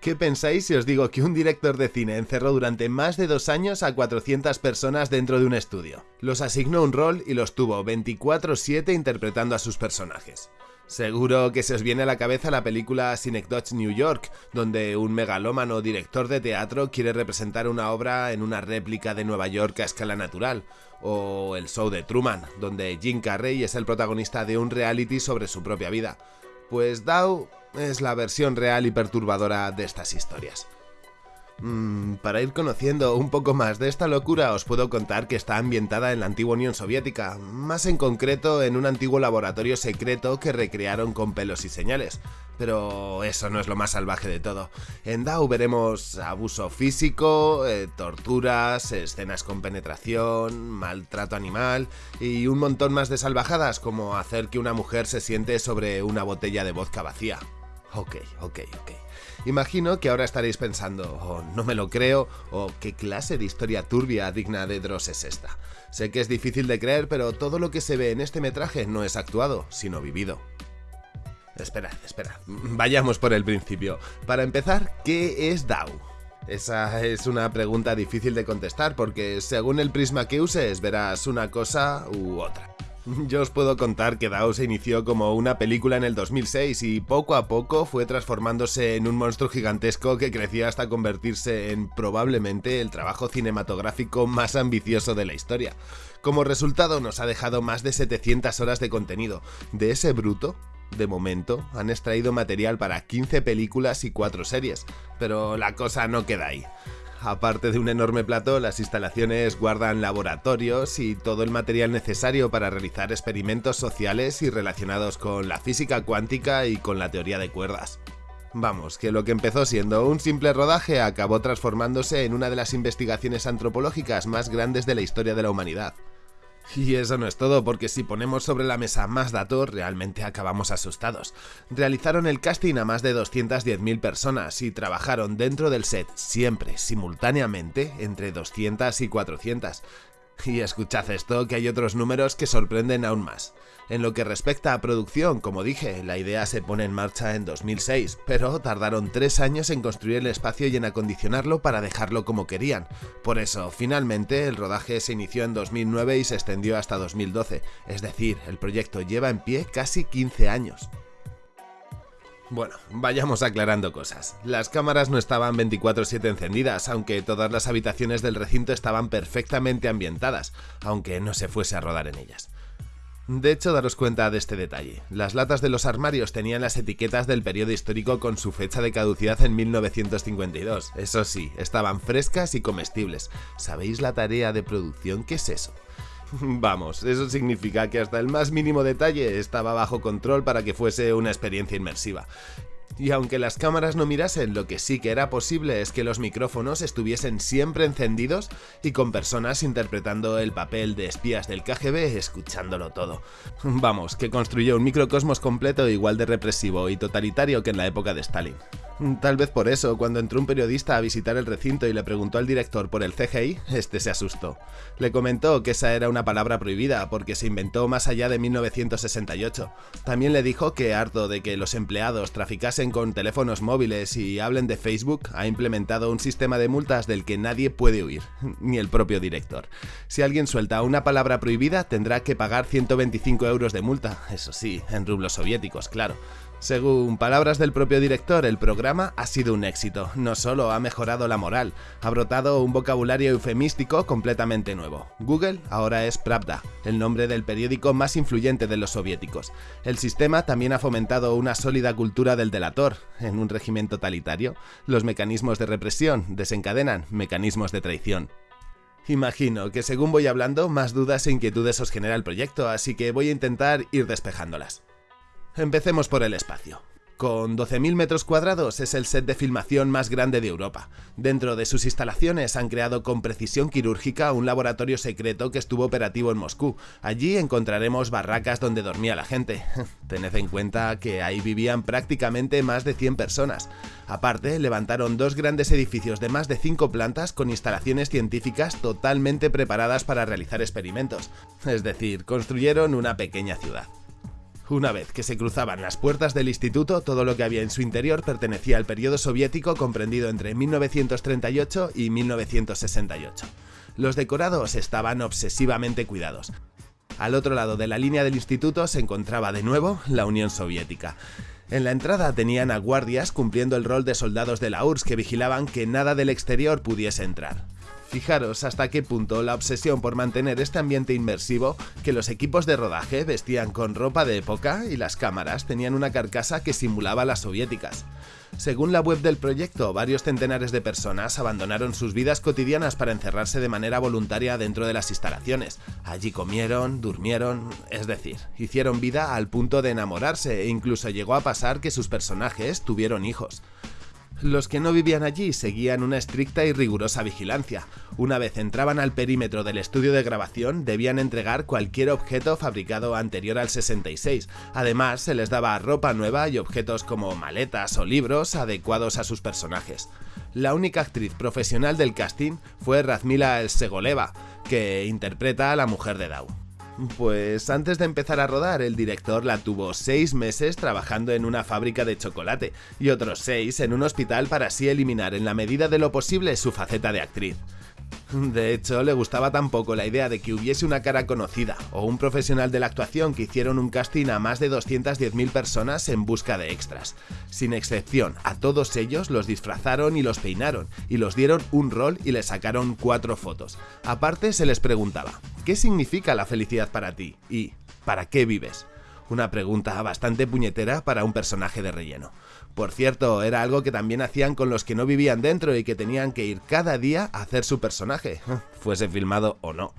¿Qué pensáis si os digo que un director de cine encerró durante más de dos años a 400 personas dentro de un estudio? Los asignó un rol y los tuvo 24-7 interpretando a sus personajes. Seguro que se os viene a la cabeza la película Synecdoche New York, donde un megalómano director de teatro quiere representar una obra en una réplica de Nueva York a escala natural, o El show de Truman, donde Jim Carrey es el protagonista de un reality sobre su propia vida. Pues Dow es la versión real y perturbadora de estas historias. Mm, para ir conociendo un poco más de esta locura os puedo contar que está ambientada en la antigua Unión Soviética, más en concreto en un antiguo laboratorio secreto que recrearon con pelos y señales. Pero eso no es lo más salvaje de todo. En Dao veremos abuso físico, eh, torturas, escenas con penetración, maltrato animal y un montón más de salvajadas como hacer que una mujer se siente sobre una botella de vodka vacía. Ok, ok, ok. Imagino que ahora estaréis pensando, oh, no me lo creo, o qué clase de historia turbia digna de Dross es esta. Sé que es difícil de creer, pero todo lo que se ve en este metraje no es actuado, sino vivido. Esperad, esperad, vayamos por el principio. Para empezar, ¿qué es DAO? Esa es una pregunta difícil de contestar porque según el prisma que uses verás una cosa u otra. Yo os puedo contar que DAO se inició como una película en el 2006 y poco a poco fue transformándose en un monstruo gigantesco que crecía hasta convertirse en probablemente el trabajo cinematográfico más ambicioso de la historia. Como resultado nos ha dejado más de 700 horas de contenido. De ese bruto, de momento, han extraído material para 15 películas y 4 series, pero la cosa no queda ahí. Aparte de un enorme plató, las instalaciones guardan laboratorios y todo el material necesario para realizar experimentos sociales y relacionados con la física cuántica y con la teoría de cuerdas. Vamos, que lo que empezó siendo un simple rodaje acabó transformándose en una de las investigaciones antropológicas más grandes de la historia de la humanidad. Y eso no es todo, porque si ponemos sobre la mesa más datos, realmente acabamos asustados. Realizaron el casting a más de 210.000 personas y trabajaron dentro del set, siempre, simultáneamente, entre 200 y 400. Y escuchad esto, que hay otros números que sorprenden aún más. En lo que respecta a producción, como dije, la idea se pone en marcha en 2006, pero tardaron tres años en construir el espacio y en acondicionarlo para dejarlo como querían. Por eso, finalmente, el rodaje se inició en 2009 y se extendió hasta 2012, es decir, el proyecto lleva en pie casi 15 años. Bueno, vayamos aclarando cosas. Las cámaras no estaban 24/7 encendidas, aunque todas las habitaciones del recinto estaban perfectamente ambientadas, aunque no se fuese a rodar en ellas. De hecho, daros cuenta de este detalle. Las latas de los armarios tenían las etiquetas del periodo histórico con su fecha de caducidad en 1952. Eso sí, estaban frescas y comestibles. ¿Sabéis la tarea de producción que es eso? Vamos, eso significa que hasta el más mínimo detalle estaba bajo control para que fuese una experiencia inmersiva. Y aunque las cámaras no mirasen, lo que sí que era posible es que los micrófonos estuviesen siempre encendidos y con personas interpretando el papel de espías del KGB escuchándolo todo. Vamos, que construyó un microcosmos completo igual de represivo y totalitario que en la época de Stalin. Tal vez por eso, cuando entró un periodista a visitar el recinto y le preguntó al director por el CGI, este se asustó. Le comentó que esa era una palabra prohibida porque se inventó más allá de 1968. También le dijo que harto de que los empleados traficasen con teléfonos móviles y hablen de Facebook, ha implementado un sistema de multas del que nadie puede huir, ni el propio director. Si alguien suelta una palabra prohibida, tendrá que pagar 125 euros de multa, eso sí, en rublos soviéticos, claro. Según palabras del propio director, el programa ha sido un éxito. No solo ha mejorado la moral, ha brotado un vocabulario eufemístico completamente nuevo. Google ahora es Pravda, el nombre del periódico más influyente de los soviéticos. El sistema también ha fomentado una sólida cultura del delator. En un régimen totalitario, los mecanismos de represión desencadenan mecanismos de traición. Imagino que según voy hablando, más dudas e inquietudes os genera el proyecto, así que voy a intentar ir despejándolas. Empecemos por el espacio. Con 12.000 metros cuadrados es el set de filmación más grande de Europa. Dentro de sus instalaciones han creado con precisión quirúrgica un laboratorio secreto que estuvo operativo en Moscú. Allí encontraremos barracas donde dormía la gente. Tened en cuenta que ahí vivían prácticamente más de 100 personas. Aparte, levantaron dos grandes edificios de más de 5 plantas con instalaciones científicas totalmente preparadas para realizar experimentos. Es decir, construyeron una pequeña ciudad. Una vez que se cruzaban las puertas del instituto, todo lo que había en su interior pertenecía al periodo soviético comprendido entre 1938 y 1968. Los decorados estaban obsesivamente cuidados. Al otro lado de la línea del instituto se encontraba de nuevo la Unión Soviética. En la entrada tenían a guardias cumpliendo el rol de soldados de la URSS que vigilaban que nada del exterior pudiese entrar. Fijaros hasta qué punto la obsesión por mantener este ambiente inmersivo, que los equipos de rodaje vestían con ropa de época y las cámaras tenían una carcasa que simulaba las soviéticas. Según la web del proyecto, varios centenares de personas abandonaron sus vidas cotidianas para encerrarse de manera voluntaria dentro de las instalaciones. Allí comieron, durmieron, es decir, hicieron vida al punto de enamorarse e incluso llegó a pasar que sus personajes tuvieron hijos. Los que no vivían allí seguían una estricta y rigurosa vigilancia. Una vez entraban al perímetro del estudio de grabación, debían entregar cualquier objeto fabricado anterior al 66. Además, se les daba ropa nueva y objetos como maletas o libros adecuados a sus personajes. La única actriz profesional del casting fue Razmila Elsegoleva, que interpreta a la mujer de Dau. Pues antes de empezar a rodar, el director la tuvo seis meses trabajando en una fábrica de chocolate y otros seis en un hospital para así eliminar en la medida de lo posible su faceta de actriz. De hecho, le gustaba tampoco la idea de que hubiese una cara conocida o un profesional de la actuación que hicieron un casting a más de 210.000 personas en busca de extras. Sin excepción, a todos ellos los disfrazaron y los peinaron, y los dieron un rol y les sacaron cuatro fotos. Aparte se les preguntaba, ¿qué significa la felicidad para ti? ¿Y para qué vives? Una pregunta bastante puñetera para un personaje de relleno. Por cierto, era algo que también hacían con los que no vivían dentro y que tenían que ir cada día a hacer su personaje, fuese filmado o no.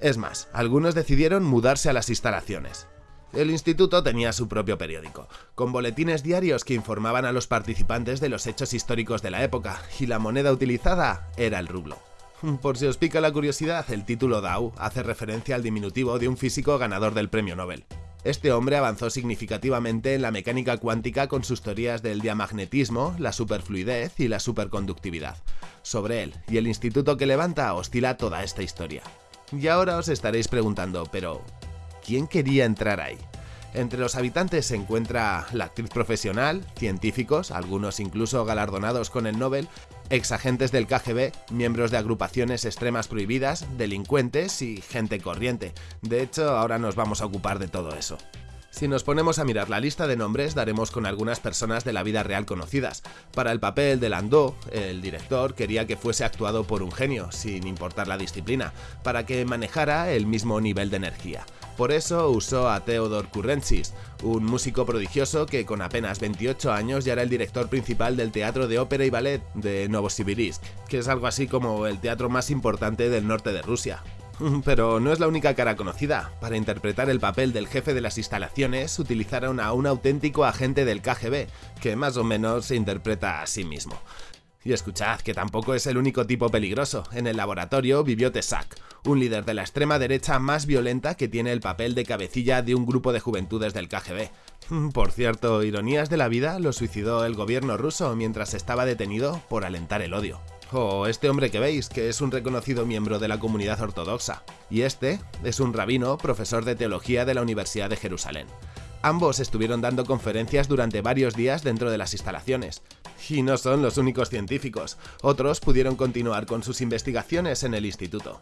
Es más, algunos decidieron mudarse a las instalaciones. El instituto tenía su propio periódico, con boletines diarios que informaban a los participantes de los hechos históricos de la época, y la moneda utilizada era el rublo. Por si os pica la curiosidad, el título Dau hace referencia al diminutivo de un físico ganador del premio Nobel. Este hombre avanzó significativamente en la mecánica cuántica con sus teorías del diamagnetismo, la superfluidez y la superconductividad. Sobre él y el instituto que levanta oscila toda esta historia. Y ahora os estaréis preguntando, pero ¿quién quería entrar ahí? Entre los habitantes se encuentra la actriz profesional, científicos, algunos incluso galardonados con el Nobel, exagentes del KGB, miembros de agrupaciones extremas prohibidas, delincuentes y gente corriente. De hecho, ahora nos vamos a ocupar de todo eso. Si nos ponemos a mirar la lista de nombres, daremos con algunas personas de la vida real conocidas. Para el papel de Landau, el director quería que fuese actuado por un genio, sin importar la disciplina, para que manejara el mismo nivel de energía. Por eso usó a Theodor Kurrentzis, un músico prodigioso que con apenas 28 años ya era el director principal del Teatro de Ópera y Ballet de Novosibirsk, que es algo así como el teatro más importante del norte de Rusia. Pero no es la única cara conocida. Para interpretar el papel del jefe de las instalaciones utilizaron a un auténtico agente del KGB, que más o menos se interpreta a sí mismo. Y escuchad que tampoco es el único tipo peligroso. En el laboratorio vivió Tesak, un líder de la extrema derecha más violenta que tiene el papel de cabecilla de un grupo de juventudes del KGB. Por cierto, ironías de la vida, lo suicidó el gobierno ruso mientras estaba detenido por alentar el odio. O este hombre que veis, que es un reconocido miembro de la comunidad ortodoxa. Y este es un rabino, profesor de teología de la Universidad de Jerusalén. Ambos estuvieron dando conferencias durante varios días dentro de las instalaciones. Y no son los únicos científicos, otros pudieron continuar con sus investigaciones en el instituto.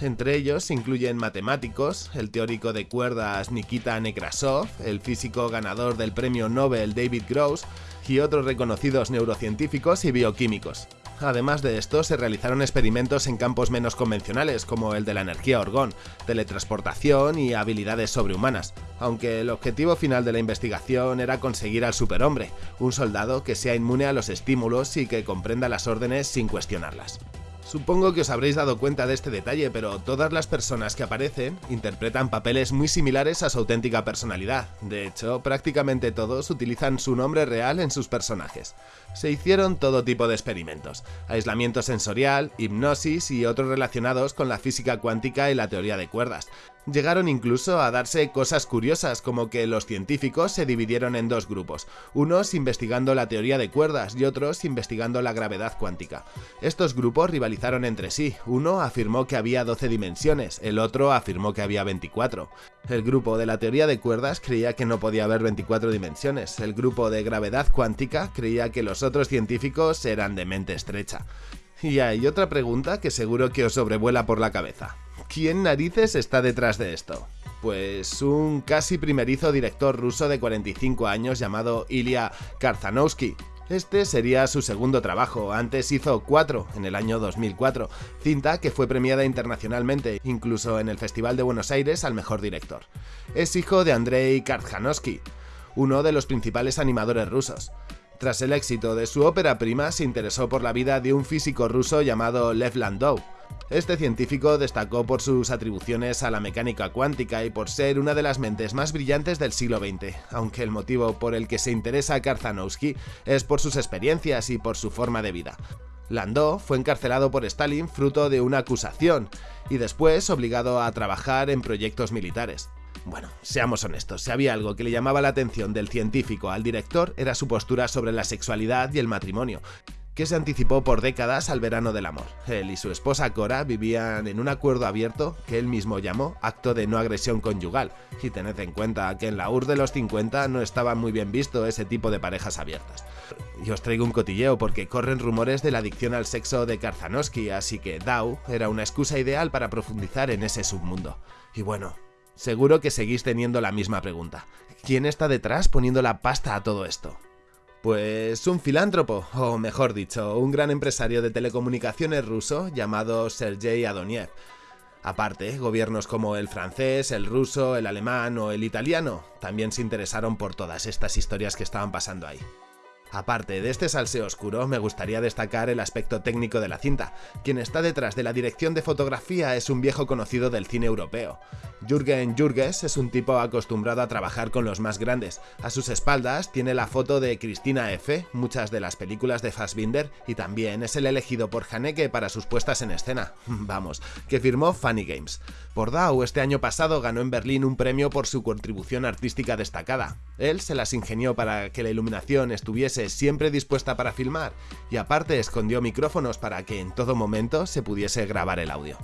Entre ellos incluyen matemáticos, el teórico de cuerdas Nikita Nekrasov, el físico ganador del premio Nobel David Gross y otros reconocidos neurocientíficos y bioquímicos. Además de esto, se realizaron experimentos en campos menos convencionales, como el de la energía orgón, teletransportación y habilidades sobrehumanas, aunque el objetivo final de la investigación era conseguir al superhombre, un soldado que sea inmune a los estímulos y que comprenda las órdenes sin cuestionarlas. Supongo que os habréis dado cuenta de este detalle, pero todas las personas que aparecen interpretan papeles muy similares a su auténtica personalidad. De hecho, prácticamente todos utilizan su nombre real en sus personajes. Se hicieron todo tipo de experimentos, aislamiento sensorial, hipnosis y otros relacionados con la física cuántica y la teoría de cuerdas. Llegaron incluso a darse cosas curiosas como que los científicos se dividieron en dos grupos, unos investigando la teoría de cuerdas y otros investigando la gravedad cuántica. Estos grupos rivalizaron entre sí, uno afirmó que había 12 dimensiones, el otro afirmó que había 24. El grupo de la teoría de cuerdas creía que no podía haber 24 dimensiones, el grupo de gravedad cuántica creía que los otros científicos eran de mente estrecha. Y hay otra pregunta que seguro que os sobrevuela por la cabeza. ¿Quién narices está detrás de esto? Pues un casi primerizo director ruso de 45 años llamado Ilya Karzanovsky. Este sería su segundo trabajo, antes hizo Cuatro en el año 2004, cinta que fue premiada internacionalmente, incluso en el Festival de Buenos Aires al mejor director. Es hijo de Andrei Karzanovsky, uno de los principales animadores rusos. Tras el éxito de su ópera prima, se interesó por la vida de un físico ruso llamado Lev Landau, este científico destacó por sus atribuciones a la mecánica cuántica y por ser una de las mentes más brillantes del siglo XX, aunque el motivo por el que se interesa Karzanowski es por sus experiencias y por su forma de vida. Landau fue encarcelado por Stalin fruto de una acusación y después obligado a trabajar en proyectos militares. Bueno, seamos honestos, si había algo que le llamaba la atención del científico al director era su postura sobre la sexualidad y el matrimonio, que se anticipó por décadas al verano del amor. Él y su esposa Cora vivían en un acuerdo abierto que él mismo llamó acto de no agresión conyugal, y tened en cuenta que en la UR de los 50 no estaba muy bien visto ese tipo de parejas abiertas. Y os traigo un cotilleo porque corren rumores de la adicción al sexo de Karzanowski, así que Dow era una excusa ideal para profundizar en ese submundo. Y bueno, seguro que seguís teniendo la misma pregunta. ¿Quién está detrás poniendo la pasta a todo esto? Pues un filántropo, o mejor dicho, un gran empresario de telecomunicaciones ruso llamado Sergei Adoniev. Aparte, gobiernos como el francés, el ruso, el alemán o el italiano también se interesaron por todas estas historias que estaban pasando ahí. Aparte de este salseo oscuro, me gustaría destacar el aspecto técnico de la cinta. Quien está detrás de la dirección de fotografía es un viejo conocido del cine europeo. Jürgen Jürges es un tipo acostumbrado a trabajar con los más grandes. A sus espaldas tiene la foto de Cristina F., muchas de las películas de Fassbinder, y también es el elegido por Haneke para sus puestas en escena. Vamos, que firmó Funny Games. Por Dow este año pasado ganó en Berlín un premio por su contribución artística destacada. Él se las ingenió para que la iluminación estuviese siempre dispuesta para filmar, y aparte escondió micrófonos para que en todo momento se pudiese grabar el audio.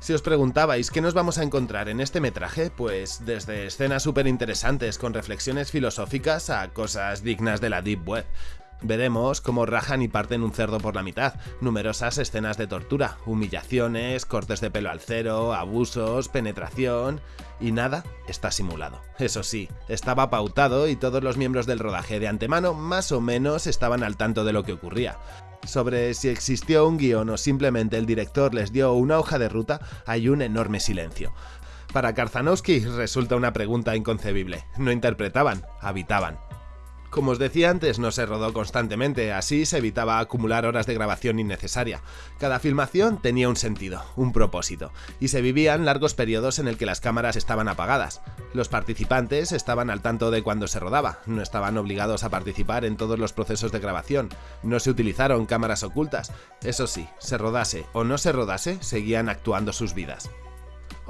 Si os preguntabais qué nos vamos a encontrar en este metraje, pues desde escenas súper interesantes con reflexiones filosóficas a cosas dignas de la Deep Web. Veremos cómo rajan y parten un cerdo por la mitad, numerosas escenas de tortura, humillaciones, cortes de pelo al cero, abusos, penetración... y nada está simulado. Eso sí, estaba pautado y todos los miembros del rodaje de antemano más o menos estaban al tanto de lo que ocurría. Sobre si existió un guion o simplemente el director les dio una hoja de ruta, hay un enorme silencio. Para Karzanowski resulta una pregunta inconcebible. No interpretaban, habitaban. Como os decía antes, no se rodó constantemente, así se evitaba acumular horas de grabación innecesaria. Cada filmación tenía un sentido, un propósito, y se vivían largos periodos en el que las cámaras estaban apagadas. Los participantes estaban al tanto de cuando se rodaba, no estaban obligados a participar en todos los procesos de grabación, no se utilizaron cámaras ocultas. Eso sí, se rodase o no se rodase, seguían actuando sus vidas.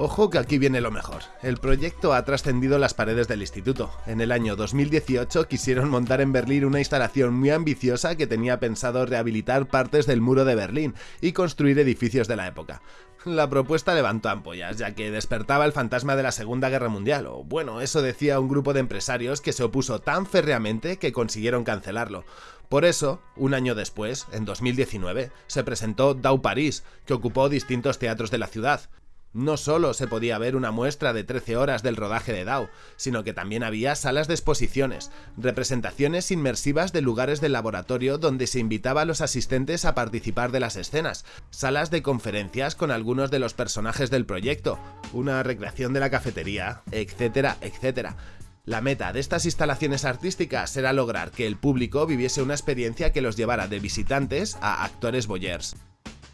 Ojo que aquí viene lo mejor. El proyecto ha trascendido las paredes del instituto. En el año 2018 quisieron montar en Berlín una instalación muy ambiciosa que tenía pensado rehabilitar partes del muro de Berlín y construir edificios de la época. La propuesta levantó ampollas, ya que despertaba el fantasma de la Segunda Guerra Mundial, o bueno, eso decía un grupo de empresarios que se opuso tan férreamente que consiguieron cancelarlo. Por eso, un año después, en 2019, se presentó Dau Paris, que ocupó distintos teatros de la ciudad, no solo se podía ver una muestra de 13 horas del rodaje de DAO, sino que también había salas de exposiciones, representaciones inmersivas de lugares del laboratorio donde se invitaba a los asistentes a participar de las escenas, salas de conferencias con algunos de los personajes del proyecto, una recreación de la cafetería, etcétera, etcétera. La meta de estas instalaciones artísticas era lograr que el público viviese una experiencia que los llevara de visitantes a actores boyers.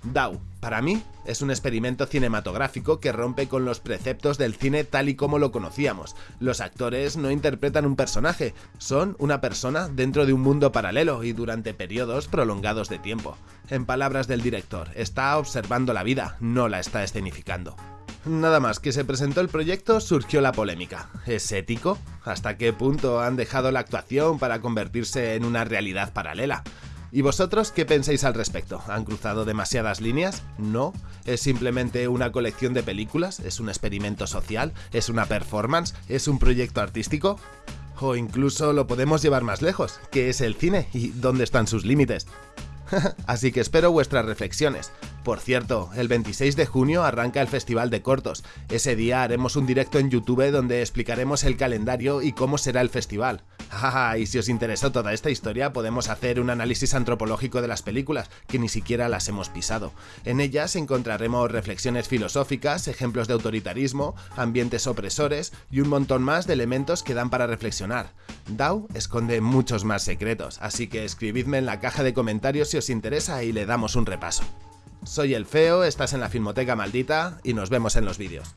DAO, para mí, es un experimento cinematográfico que rompe con los preceptos del cine tal y como lo conocíamos. Los actores no interpretan un personaje, son una persona dentro de un mundo paralelo y durante periodos prolongados de tiempo. En palabras del director, está observando la vida, no la está escenificando. Nada más que se presentó el proyecto surgió la polémica. ¿Es ético? ¿Hasta qué punto han dejado la actuación para convertirse en una realidad paralela? ¿Y vosotros qué pensáis al respecto? ¿Han cruzado demasiadas líneas? ¿No? ¿Es simplemente una colección de películas? ¿Es un experimento social? ¿Es una performance? ¿Es un proyecto artístico? O incluso lo podemos llevar más lejos, ¿qué es el cine y dónde están sus límites? Así que espero vuestras reflexiones. Por cierto, el 26 de junio arranca el Festival de Cortos. Ese día haremos un directo en YouTube donde explicaremos el calendario y cómo será el festival. y si os interesó toda esta historia, podemos hacer un análisis antropológico de las películas, que ni siquiera las hemos pisado. En ellas encontraremos reflexiones filosóficas, ejemplos de autoritarismo, ambientes opresores y un montón más de elementos que dan para reflexionar. DAO esconde muchos más secretos, así que escribidme en la caja de comentarios si os interesa y le damos un repaso. Soy el Feo, estás en la Filmoteca Maldita y nos vemos en los vídeos.